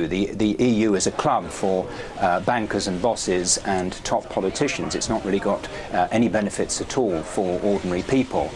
The, the EU is a club for uh, bankers and bosses and top politicians. It's not really got uh, any benefits at all for ordinary people.